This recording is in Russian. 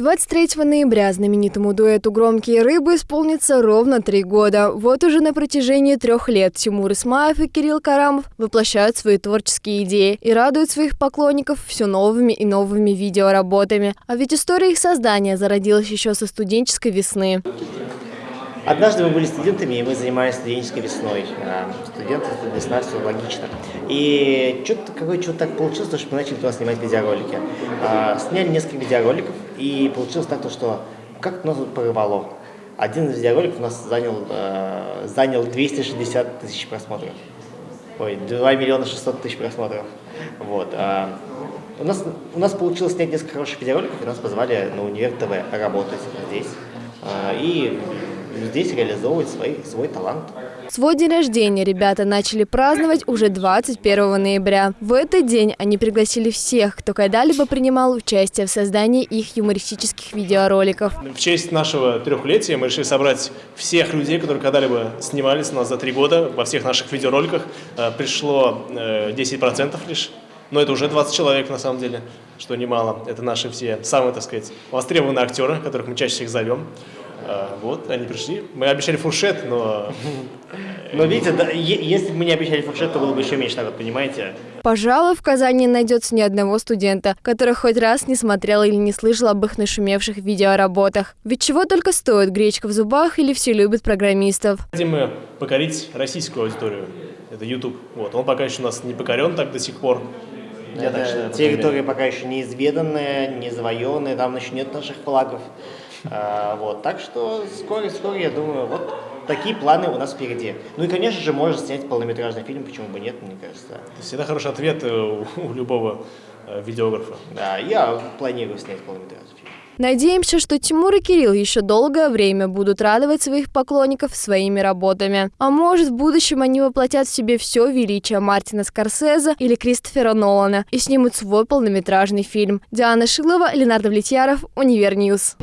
23 ноября знаменитому дуэту «Громкие рыбы» исполнится ровно три года. Вот уже на протяжении трех лет Тимур Исмаев и Кирилл Карамов воплощают свои творческие идеи и радуют своих поклонников все новыми и новыми видеоработами. А ведь история их создания зародилась еще со студенческой весны. Однажды мы были студентами, и мы занимались студенческой весной. А, студенты, весна, все логично. И что-то какое то так получилось, что мы начали туда снимать видеоролики. А, сняли несколько видеороликов, и получилось так, что как-то нас тут порвало. Один из видеороликов у нас занял, э, занял 260 тысяч просмотров. Ой, 2 миллиона 600 тысяч просмотров. Вот. А, у нас, у нас получилось снять несколько хороших видеороликов, и нас позвали на Универ ТВ работать здесь. А, и здесь реализовывать свой, свой талант. Свой день рождения ребята начали праздновать уже 21 ноября. В этот день они пригласили всех, кто когда-либо принимал участие в создании их юмористических видеороликов. В честь нашего трехлетия мы решили собрать всех людей, которые когда-либо снимались у нас за три года во всех наших видеороликах. Э, пришло 10% э, лишь. Но это уже 20 человек на самом деле, что немало. Это наши все самые, так сказать, востребованные актеры, которых мы чаще всех зовем. А, вот, они пришли. Мы обещали фуршет, но... Но видите, да, если бы мы не обещали фуршет, то было бы еще меньше народ, понимаете? Пожалуй, в Казани найдется ни одного студента, который хоть раз не смотрел или не слышал об их нашумевших видеоработах. Ведь чего только стоит гречка в зубах или все любят программистов. Хотим мы покорить российскую аудиторию. Это YouTube. Вот. Он пока еще у нас не покорен так до сих пор. Я так считаю, территория пока еще неизведанная, не завоеванная, там еще нет наших флагов. А, вот, так что вскоре-вскоре, я думаю, вот такие планы у нас впереди. Ну и, конечно же, можно снять полнометражный фильм, почему бы нет, мне кажется. Это всегда хороший ответ э, у, у любого э, видеографа. Да, я планирую снять полнометражный фильм. Надеемся, что Тимур и Кирилл еще долгое время будут радовать своих поклонников своими работами. А может, в будущем они воплотят в себе все величие Мартина Скорсезе или Кристофера Нолана и снимут свой полнометражный фильм. Диана Шилова, Ленар Давлетьяров, Универ News.